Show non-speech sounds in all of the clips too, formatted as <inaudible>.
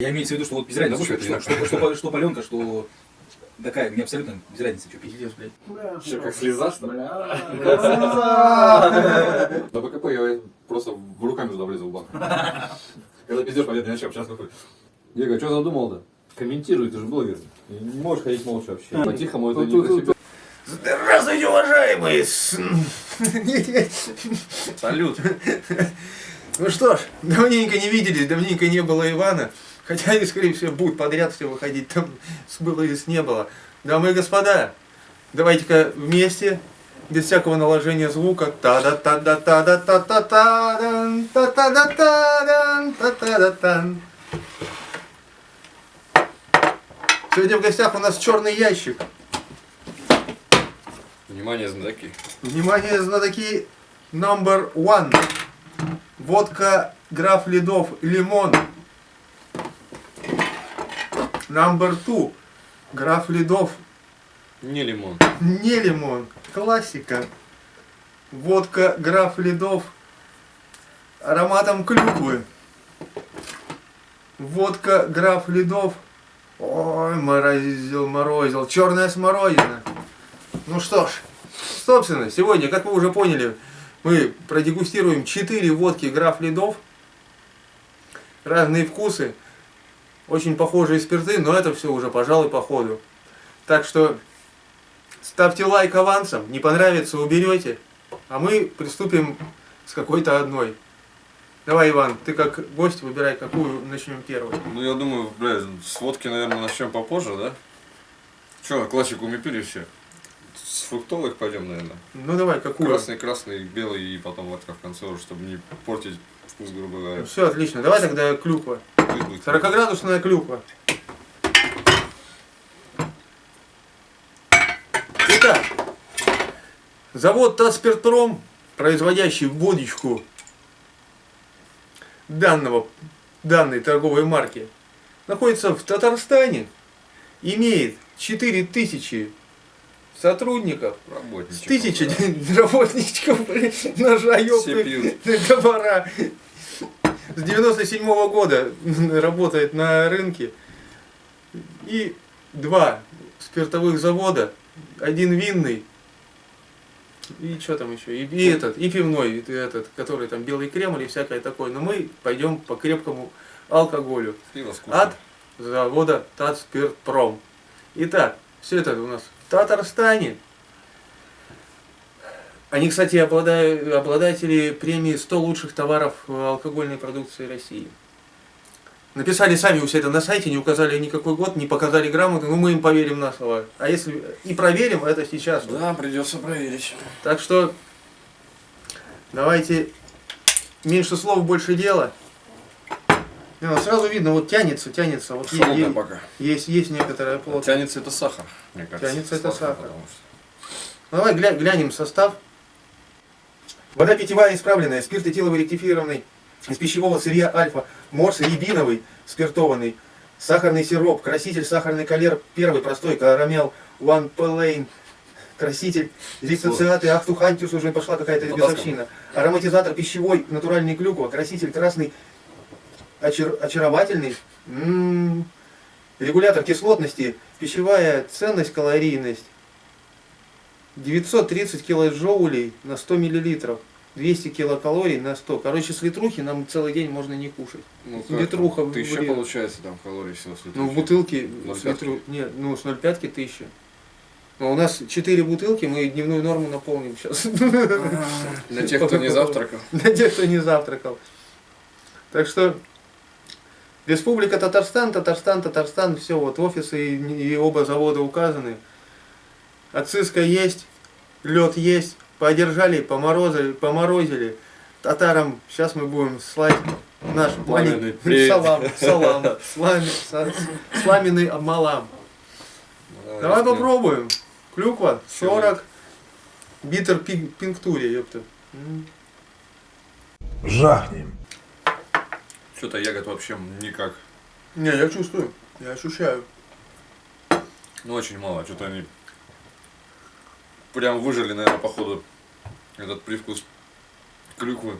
Я имею в виду, что вот без разницы, Да, что, что, что, что, что паленка, что такая, мне абсолютно без разницы, что. Пиздец, блядь. Что, как слеза, что ли? Бля. На <laughs> БКП я просто в руками туда влезу в банк. Когда пиздешь, понятно, начал, сейчас выходит. Я говорю, что задумал-то? Комментируй, ты же блогер. Не можешь ходить молча вообще. По-тихому это не красиво. Здравствуйте, уважаемые! Салют. Ну что ж, давненько не виделись, давненько не было Ивана. Хотя они, скорее всего, будут подряд все выходить, там с было и с не было. Дамы и господа, давайте-ка вместе, без всякого наложения звука. та да та да та да та та та дан та та да та дан та та да тан Сегодня в гостях у нас черный ящик. Внимание, знатоки. Внимание, знатоки number one. Водка граф Ледов лимон. Number two. Граф Ледов Не лимон. не лимон. Классика. Водка граф Ледов ароматом клюквы. Водка граф Ледов. Ой, морозил, морозил. Черная смородина. Ну что ж, собственно, сегодня, как вы уже поняли, мы продегустируем 4 водки граф Ледов. Разные вкусы. Очень похожие спирты, но это все уже, пожалуй, по ходу. Так что ставьте лайк авансом, не понравится, уберете. А мы приступим с какой-то одной. Давай, Иван, ты как гость выбирай, какую начнем первой. Ну, я думаю, бля, с водки, наверное, начнем попозже, да? Че, классику мы пили все? С фруктовых пойдем, наверное. Ну давай, какую? Красный, красный, белый и потом водка в конце чтобы не портить вкус, грубо говоря. Все, отлично. Давай тогда клюква. Пусть будет. 40-градусная клюква. Итак, завод Татспиртпром, производящий водичку данного, данной торговой марки, находится в Татарстане, имеет 4000 сотрудников, с Работничек. тысячи <laughs> работничков, <laughs> ножа, ёпты, пьют. С 97 года <laughs> работает на рынке. И два спиртовых завода, один винный, и что там еще, и, и этот, и пивной, и этот, который там белый кремль и всякое такое. Но мы пойдем по крепкому алкоголю Пиво скучно. от завода Татспиртпром. Итак, все это у нас в Татарстане. Они, кстати, обладают, обладатели премии 100 лучших товаров алкогольной продукции России. Написали сами у себя это на сайте, не указали никакой год, не показали грамоты, но мы им поверим на слово. А если и проверим, это сейчас. Да, придется проверить. Так что давайте меньше слов, больше дела. Ну, сразу видно, вот тянется, тянется. Вот е- Холодно е- пока. есть, есть некоторая плотность. Тянется это сахар, мне кажется. Тянется это сахар. потому что- Ну, давай гля- глянем состав. Вода питьевая исправленная, спирт этиловый ректифированный, из пищевого сырья альфа, морс рябиновый, спиртованный, сахарный сироп, краситель сахарный калер, первый простой, карамел, one pellane, краситель, дисоциаты, ахтухантиус, уже пошла какая-то Потаскано. бесовщина, ароматизатор пищевой, натуральный клюква, краситель красный, очар- очаровательный, М, регулятор кислотности, пищевая ценность, калорийность, 930 килоджоулей на 100 миллилитров. 200 килокалорий на 100. Короче, с литрухи нам целый день можно не кушать. Ну, Литруха в Тысяча блин. получается там калорий всего с Ну, в литрухи. бутылке с 0,5. литру... Нет, ну, с 0,5 тысяча. Но у нас 4 бутылки, мы дневную норму наполним сейчас. Для тех, кто не завтракал. Для тех, кто не завтракал. Так что Республика Татарстан, Татарстан, Татарстан, все, вот офисы и оба завода указаны. Отсыска есть, лед есть, подержали, поморозили, поморозили. Татарам сейчас мы будем слать наш маленький привет. салам, салам, <laughs> слами- сламенный малам. Давай попробуем. Клюква 40, битер пин- пинктуре, ёпта. Жахнем. Что-то ягод вообще никак. Не, я чувствую, я ощущаю. Ну, очень мало. Что-то они прям выжили, наверное, походу, этот привкус клюквы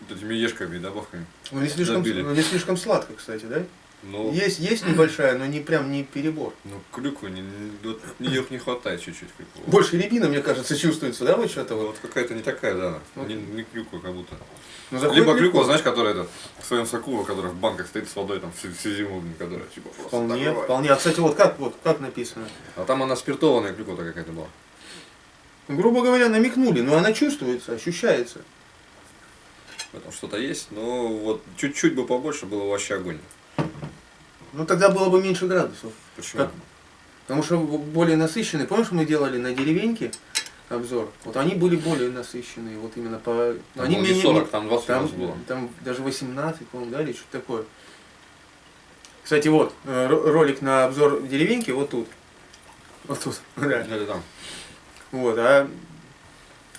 вот этими ешками и добавками. Ну не слишком, Забили. ну, не слишком сладко, кстати, да? Ну, Есть, есть небольшая, но не прям не перебор. ну клюквы, не, вот ее не хватает чуть-чуть. Больше рябина, мне кажется, чувствуется, да, вот что-то вот. Вот какая-то не такая, да. Вот. Не, не клюква как будто. Ну, Либо легко. клюква, знаешь, которая это, в своем соку, которая в банках стоит с водой там всю, всю зиму, которая типа просто Вполне, вполне. А, кстати, вот как, вот как написано? А там она спиртованная клюква какая-то была. Ну, грубо говоря, намекнули, но она чувствуется, ощущается. Поэтому что-то есть, но вот чуть-чуть бы побольше было вообще огонь. Ну, тогда было бы меньше градусов. Почему? Как? Потому что более насыщенные. Помнишь, мы делали на деревеньке обзор? Вот они были более насыщенные, вот именно по... Там они менее- 40, там 20 у там, было. там даже 18, по-моему, да, или что-то такое. Кстати, вот, э, ро- ролик на обзор деревеньки вот тут. Вот тут, <laughs> да. Или там. Вот, а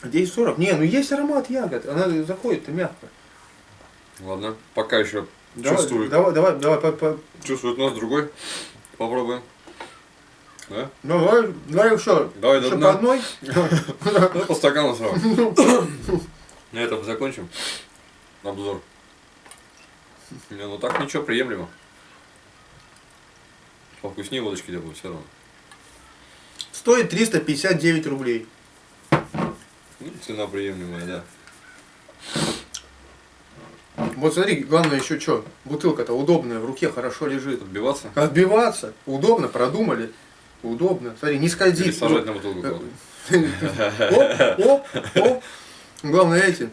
здесь 40. Не, ну есть аромат ягод, она заходит-то мягко. Ладно, пока еще Давай, чувствует. Давай, давай, давай, по- по- Чувствует нос другой. Попробуем. Да? ну, давай, давай еще, Давай еще по одной. <laughs> Ну, по стакану сразу. На этом закончим обзор. Не, ну так ничего, приемлемо. Повкуснее водочки делают все равно. Стоит 359 рублей. Ну, цена приемлемая, да. Вот смотри, главное еще что, бутылка-то удобная, в руке хорошо лежит. Отбиваться Отбиваться, удобно, продумали, удобно. Смотри, не скользит. сажать на бутылку кладут. Оп, оп, оп. Главное эти,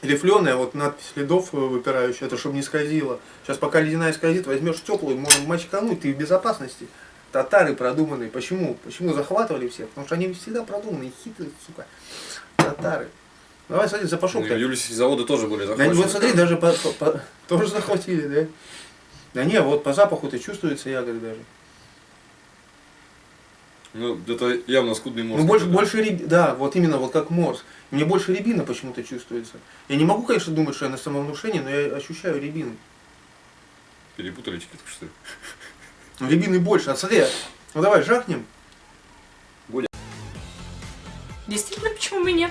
рифленая, вот надпись следов выпирающая, это чтобы не скользило. Сейчас пока ледяная скользит, возьмешь теплую, можно мочкануть, ты в безопасности. Татары продуманные. Почему? Почему захватывали всех? Потому что они всегда продуманные, хитрые, сука. Татары. Давай, смотри, Ну, запашок. и Юльские заводы тоже были Да, захвачены. вот смотри, даже по, по- по- тоже захватили, да? Да не, вот по запаху-то чувствуется ягоды даже. Ну, это явно скудный мозг. Ну, больше, какой-то. больше ряб- да, вот именно вот как морс. Мне больше рябина почему-то чувствуется. Я не могу, конечно, думать, что я на самовнушении, но я ощущаю рябину. Перепутали чики, что ли? Ну, рябины больше. А смотри, ну давай жахнем. Действительно, почему бы нет?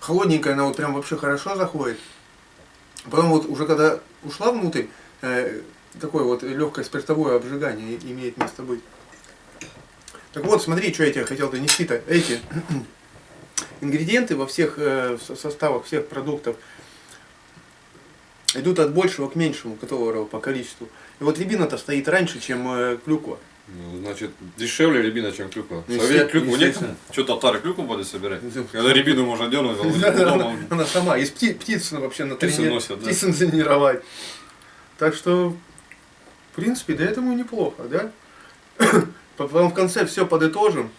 Холодненькая она вот прям вообще хорошо заходит. Потом вот уже когда ушла внутрь, э, такое вот легкое спиртовое обжигание имеет место быть. Так вот, смотри, что я тебе хотел донести-то. Эти <clears throat> ингредиенты во всех э, со- составах всех продуктов идут от большего к меньшему, которого по количеству. Вот рябина-то стоит раньше, чем э, клюква. Ну, значит, дешевле рябина, чем клюква. Ну, Совет есте- клюкву естественно. Что, татары клюкву будут собирать? Ну, Когда рябину можно дернуть, а вот Она, сама, из пти- птиц вообще на Птицы тренировать. Так что, в принципе, до этого неплохо, да? <coughs> Потом в конце все подытожим.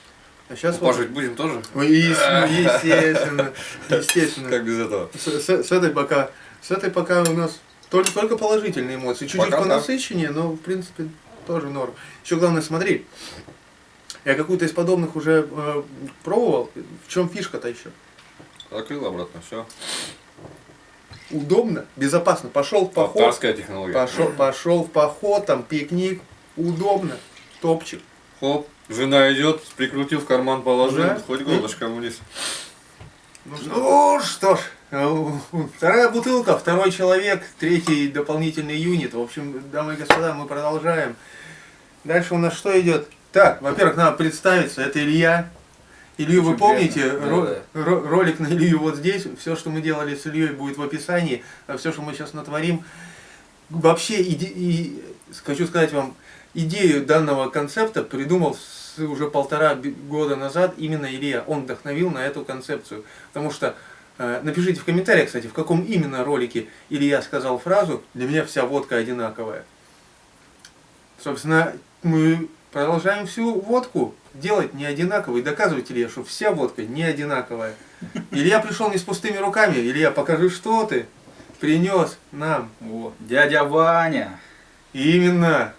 А сейчас Пажить будем тоже? Ну, <laughs> естественно, естественно. Как без этого? С, с- с этой пока, с этой пока у нас только, только положительные эмоции. Чуть-чуть понасыщеннее, но в принципе тоже норм. Еще главное, смотри, я какую-то из подобных уже э, пробовал. В чем фишка-то еще? Закрыл обратно, все. Удобно, безопасно. Пошел в поход, Татарская технология. пошел, пошел в поход, там пикник, удобно, топчик. Хоп, жена идет, прикрутил в карман, положил, Да. хоть горлышком вниз. Ну что ж, вторая бутылка, второй человек, третий дополнительный юнит. В общем, дамы и господа, мы продолжаем. Дальше у нас что идет? Так, во-первых, надо представиться, это Илья. Илью вы Очень помните, приятно. ро- Да, ро- ролик на Илью вот здесь, все, что мы делали с Ильей, будет в описании, а все, что мы сейчас натворим. Вообще, иде- и, хочу сказать вам, идею данного концепта придумал уже полтора года назад именно Илья. Он вдохновил на эту концепцию. Потому что, э, напишите в комментариях, кстати, в каком именно ролике Илья сказал фразу «Для меня вся водка одинаковая». Собственно, мы продолжаем всю водку делать не одинаковой, доказывать Илья, что вся водка не одинаковая. Илья пришел не с пустыми руками. Илья, покажи, что ты принес нам. Вот. Дядя Ваня. Именно.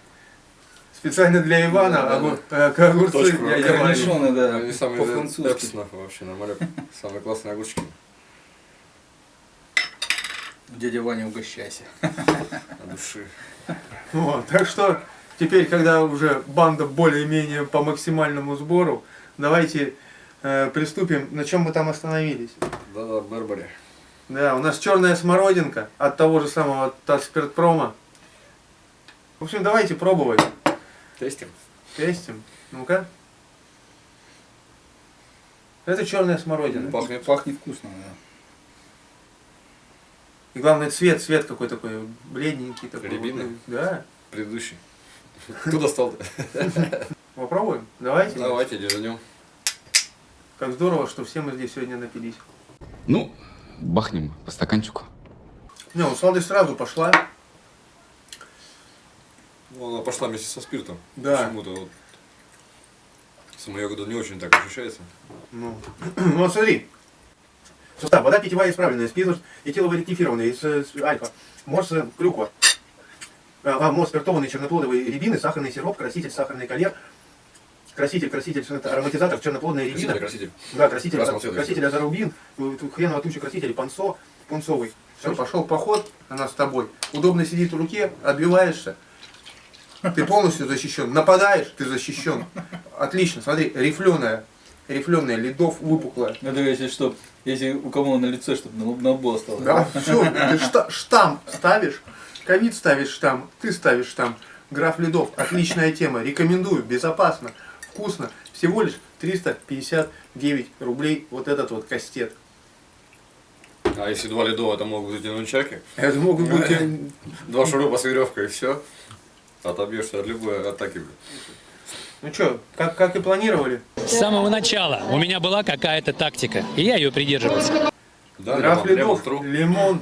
Специально для Ивана Да, да, огур- э, к огурцы. Точку. дядя Ваня. Да, самые по-французски. вообще, нормально. Самые классные огурчики. Дядя Ваня, угощайся. От души. Вот, так что теперь, когда уже банда более-менее по максимальному сбору, давайте э, приступим. На чем мы там остановились? Да-да, Бербери. Да, у нас черная смородинка от того же самого Татспиртпрома. В общем, давайте пробовать. Тестим. Тестим. Ну-ка. Это черная смородина. Пахнет. Пахнет вкусно, да. И главное цвет, цвет какой такой бледненький такой. Рябина? Вот, Да. Предыдущий. Кто достал-то? <laughs> Попробуем. Давайте. Давайте дернем. Как здорово, что все мы здесь сегодня напились. Ну, бахнем по стаканчику. Не, ну сладость сразу пошла. Ну, она пошла вместе со спиртом. Да. Почему-то вот. Ягода не очень так ощущается. Ну, <clears throat> ну вот смотри. Состав. Вода питьевая исправленная, спирт этиловый-ректифированный, из, э, с- альфа, морс э, клюква, а, а, морс спиртованный, черноплодовые рябины, сахарный сироп, краситель, сахарный кольер, краситель, краситель, ароматизатор, черноплодная рябина, Краситель, краситель. да, краситель, красного цвета, краситель азарубин, тут хреново туча краситель, пансо, пунцовый. Все, пошел поход, она с тобой. Удобно сидит в руке, отбиваешься. Ты полностью защищен. Нападаешь, ты защищен. Отлично, смотри, рифленая, рифленая, ледов выпуклая. Надо, если что, если у кого на лице, чтобы на, на лбу осталось. Да, все, ты шта- штамп ставишь, ковид ставишь штамп, ты ставишь штамп. Граф Ледов, отличная тема, рекомендую, безопасно, вкусно. Всего лишь 359 рублей вот этот вот кастет. А если два ледова, это могут быть и нунчаки. Это могут быть... <laughs> Два шурупа с веревкой и все. Отобьешься от любой атаки. Ну что, как, как и планировали, С самого начала у меня была какая-то тактика, и я ее придерживался. Да, граф лимон, лимон, Ледов, лимон.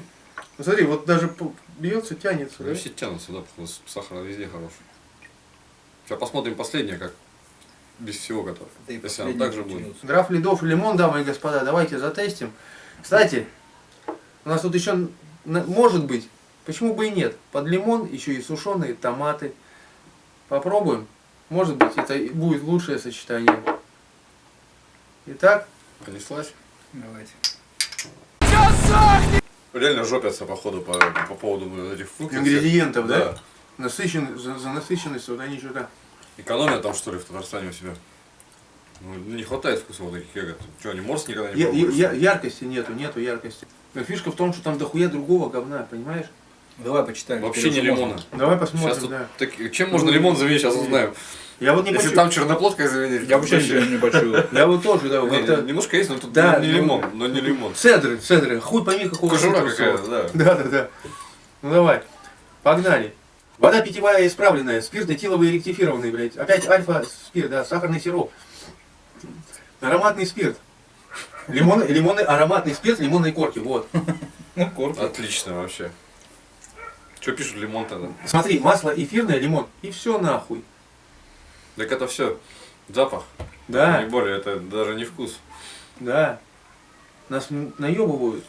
Ну, смотри, вот даже бьется, тянется. Ну, да? все тянутся, да, потому что сахар везде хороший. Сейчас посмотрим последнее, как без всего готов. Да и Если оно последний так же будет. Граф Ледов и лимон, дамы и господа, давайте затестим. Кстати, у нас тут еще, может быть, почему бы и нет, под лимон еще и сушеные томаты. Попробуем. Может быть, это и будет лучшее сочетание. Итак, Понеслась. Давайте. Реально жопятся, походу, по, по поводу вот этих фруктов. ингредиентов, да? Да. Насыщен, за, за насыщенность вот они что-то. Экономия там, что ли, в Татарстане у себя? Ну, не хватает вкуса вот таких ягод. Что, они морс никогда не Я- я- яркости нету, нету яркости. Но фишка в том, что там дохуя другого говна, понимаешь? Давай почитаем. Вообще не лимона. Давай Сейчас посмотрим, тут да. таки- чем можно лимон заменить, сейчас узнаем. Я вот не Если почу- там черноплодкой заменить. Я вообще ничего не почую. <laughs> Я вот тоже, да, Не, как-то... немножко есть, но тут Да, не ну- лимон, но не лимон. Цедры, цедры, хуй пойми какого Кожура какая-то, да. <laughs> Да, да, да. Ну давай, погнали. Вода питьевая исправленная, спирт этиловый ректифированный, блядь. Опять альфа-спирт, да, сахарный сироп. Ароматный спирт. Лимон, лимонный ароматный спирт лимонной корки, вот. Ну, корки. Отлично вообще. Что пишут лимон тогда? Смотри, масло эфирное, лимон, и все нахуй. Так это все запах. Да, Не более, это даже не вкус. да. Нас наебывают.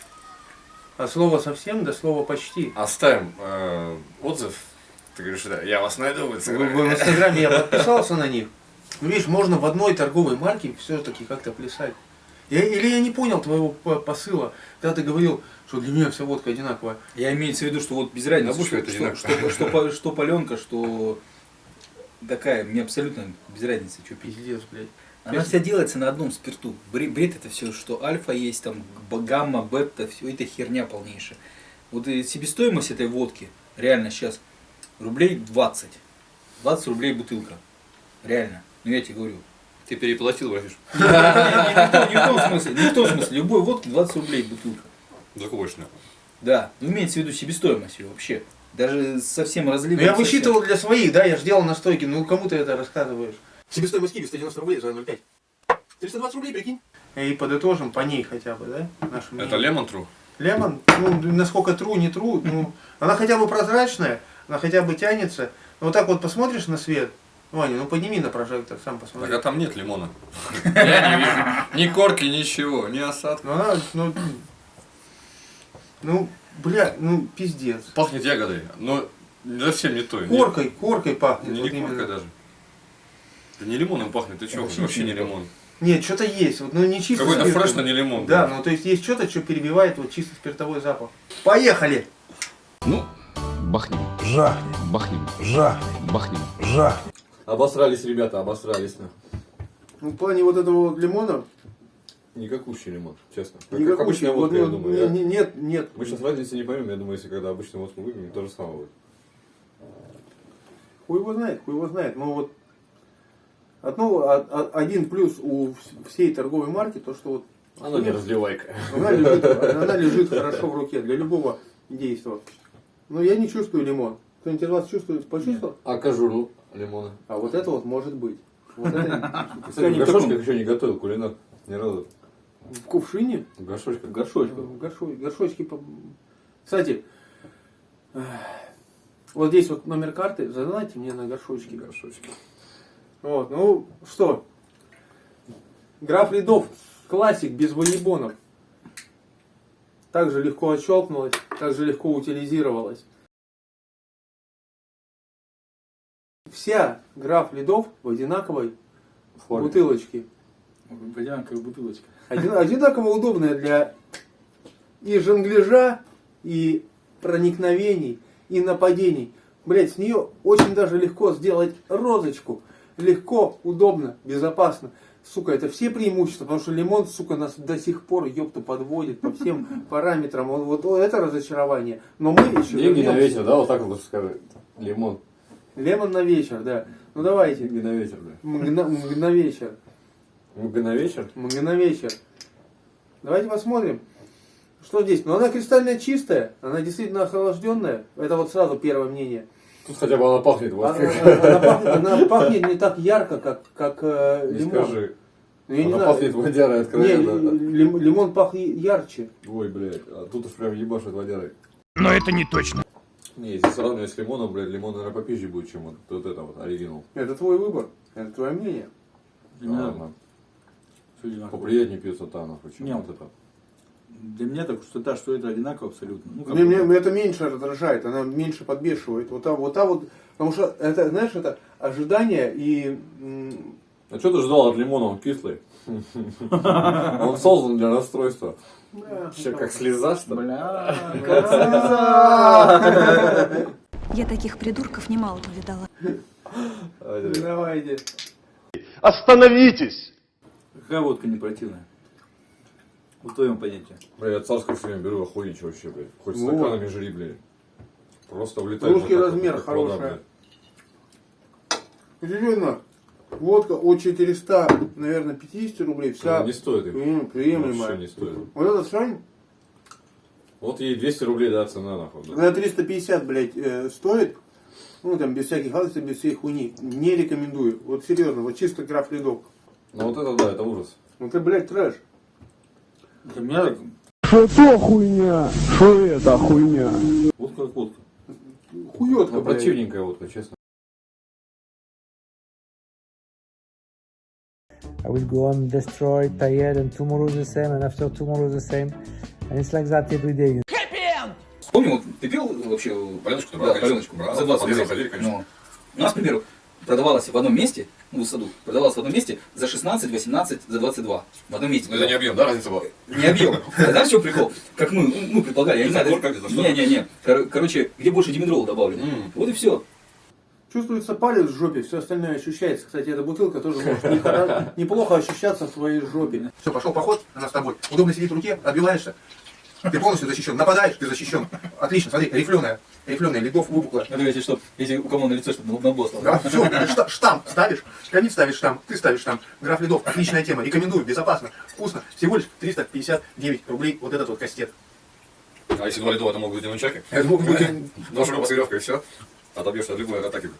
А слово совсем до слова почти. Оставим э, отзыв. Ты говоришь, да, я вас найду в В, в Инстаграме. Инстаграме я подписался на них. Ну, видишь, можно в одной торговой марке все-таки как-то плясать. Я, или я не понял твоего по- посыла, когда ты говорил, что для меня вся водка одинаковая. Я имеется в виду, что вот без разницы, что, это что, что, что, что паленка, что такая, мне абсолютно без разницы, что пить. Пиздец, блядь. Она вся делается на одном спирту. Бре- Бред это все, что альфа есть, там гамма, бета, все это херня полнейшая. Вот себестоимость этой водки, реально сейчас, рублей 20. 20 рублей бутылка. Реально. Ну я тебе говорю. Ты переплатил, братиш. Не, в том- смысле, не в том смысле. Любой водки 20 рублей бутылка. Закупочная. Да, ну имеется в виду себестоимость ее вообще. Даже совсем разливом. Ну я высчитывал для своих, да, я же делал настойки, ну кому ты это рассказываешь? Себестоимость киви 190 рублей за 0,5. 320 рублей, прикинь. И подытожим по ней хотя бы, да? Нашу Это лемон тру? Лемон, ну, насколько тру, не тру, ну, она хотя бы прозрачная, она хотя бы тянется. Ну, вот так вот посмотришь на свет, Ваня, ну подними на прожектор, сам Так посмотри. а там нет лимона. Я не вижу. Ни корки, ничего, ни осадка. Ну, она, ну, ну, бля, ну, пиздец. Пахнет ягодой, но совсем не той. Не- Коркой, коркой пахнет. Не, вот не коркой даже. Да не лимоном пахнет, ты что? Вообще не лимон. Нет, что-то есть, вот, ну не чисто Какой-то фреш, но не лимон. Да, ну то есть есть что-то, что перебивает вот чисто спиртовой запах. Поехали! Ну, бахнем, Жахнем, бахнем, жахнем, бахнем. жахнем. Обосрались, ребята, обосрались. на. Ну, в плане вот этого вот лимона, Никакущий лимон, честно. Как, никакой, как обычная вот, водка, я ну, думаю. не- не- нет, нет. Мы сейчас разницы не поймем, я думаю, если когда обычную водку выпьем, то же самое будет. Хуй его знает, хуй его знает. Но вот одно, а- а- один плюс у вс- всей торговой марки, то что вот Оно не разливайка. она лежит, <laughs> она лежит хорошо в руке для любого действия. Но я не чувствую лимон. Кто-нибудь из вас чувствует, почувствовал? А кожуру лимона? А вот это вот может быть. Вот это <laughs> Кстати, в горшочках еще не готовил кулинар. Ни разу. в кувшине, В горшочках. Горшочков. в горшо- горшочки. по- Кстати, эх, вот здесь вот номер карты, задайте мне на горшочки. Горшочки. Вот, ну что, граф Ледов, классик без воебонов. Также легко отщелкнулась, также легко утилизировалась. Вся граф Ледов в одинаковой В форме. бутылочке. Водянка бутылочка. Один- одинаково удобная для и жонгляжа, и проникновений, и нападений. Блять, с нее очень даже легко сделать розочку. Легко, удобно, безопасно. Сука, это все преимущества, потому что лимон, сука, нас до сих пор, ёпта, подводит по всем <laughs> параметрам. Он, вот это разочарование. Но мы еще Деньги на вечер, да, вот так вот сказать. Лимон. Лемон на вечер, да. Ну давайте. Деньги на вечер, да. Мгна, мг на вечер. Мг на вечер? Мг на вечер. Давайте посмотрим. Что здесь? Ну она кристально чистая, она действительно охлажденная. Это вот сразу первое мнение. Тут хотя бы она пахнет Она, водкой. она пахнет, она пахнет не так ярко, как, как э, Не лимон. скажи. Ну, я не Она знаю. пахнет водярой Не, откровенно. лим- лимон пахнет ярче. Ой, блядь, а тут уж прям ебашит водярой. Но это не точно. Не, если сравнивать с лимоном, блядь, лимон, наверное, попизже будет, чем вот, вот это вот, оригинал. Это твой выбор. Это твое мнение. Меня, Ладно. всё одинаково. Поприятнее пьется та, нахуй, чем Не, вот это. Для меня так что та, что это одинаково абсолютно. Ну, как Мне, бы- мне это меньше раздражает, она меньше подбешивает. Вот та вот, та вот потому что это, знаешь, это ожидание и А что ты ждал от лимона? Он кислый. Он создан для расстройства. Вообще, как слеза, что ли? Бля, Я таких придурков немало повидала. Давайте. Остановитесь! Какая водка не противная? В твоем понятии. Бля, я царское все время беру охуенче вообще, блядь. Хоть стаканами жри, блядь. Просто влетает. Русский размер вот, как водка от 400, наверное, 50 рублей, вся Она не стоит приемлемая. Вообще не стоит. Вот этот шань Вот ей 200 рублей, да, цена, нахуй. да. на 350, блядь, э, стоит. Ну, там, без всяких гадостей, без всей хуйни. Не рекомендую. Вот серьезно, вот чисто граф ледок. Ну вот это, да, это ужас. Ну, это, блядь, трэш. Для меня так, Что хуйня? Что это хуйня? водка как водка. Хуётка, Ну, блядь. противненькая водка, честно. I will go on destroy, tired, and tomorrow the same, and after tomorrow the same. And it's like that every day. Помню, вот ты пил вообще Паленочку-то да, паленочку брал. за 20 По лесу рублей. ходили, конечно. Ну, у нас, к примеру, продавалась в одном месте, ну, в саду, продавалась в одном месте за 16, 18, за 22. В одном месте. Ну это не объем, да, разница была? Не объем. <laughs> Знаешь, в чем прикол? Как мы, ну, мы предполагали, я не знаю. Что ли? Не-не-не. Кор- Короче, где больше димедрола добавлено. Вот и все. Чувствуется палец в жопе, все остальное ощущается. Кстати, эта бутылка тоже может неплохо ощущаться в твоей жопе. Все, пошел поход, она с тобой. Удобно сидит в руке, отбиваешься. Ты полностью защищен. Нападаешь, ты защищен. Отлично, смотри, рифленая. Рифленая, ледов выпуклая. Это если что, если у кого на лицо, чтобы на босс Да, все, штамп ставишь, камин ставишь штамп, ты ставишь штамп. Граф Ледов, отличная тема, рекомендую, безопасно, вкусно. Всего лишь 359 рублей вот этот вот кастет. А если два литра, это могут быть нунчаки? Это могут быть- Два шуруба с и все. Отобьешься от любой атаки.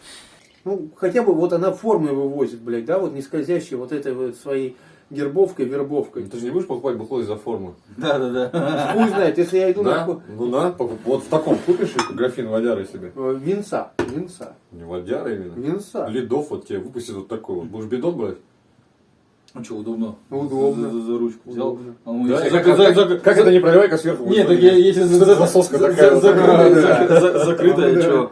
Ну, хотя бы вот она формы вывозит, блядь, да, вот не скользящей вот этой вот своей гербовкой, вербовкой. Ты же не будешь покупать бухло из-за формы? Да, да, да. Хуй знает, если я иду Да? на Ну да, вот в таком купишь графин водяры себе. э, винца, винца, Не водяры именно. винца. Ледов вот тебе выпустит вот такой вот. Будешь бидон брать? Ну что, удобно. Удобно. За, за- за ручку взял. Удобно. А он Да, зак- как, как- зак- как это не проливайка сверху? Нет, так я, если <laughs> за- такая за- вот. закрытая, Да, за- за- закрытая, что?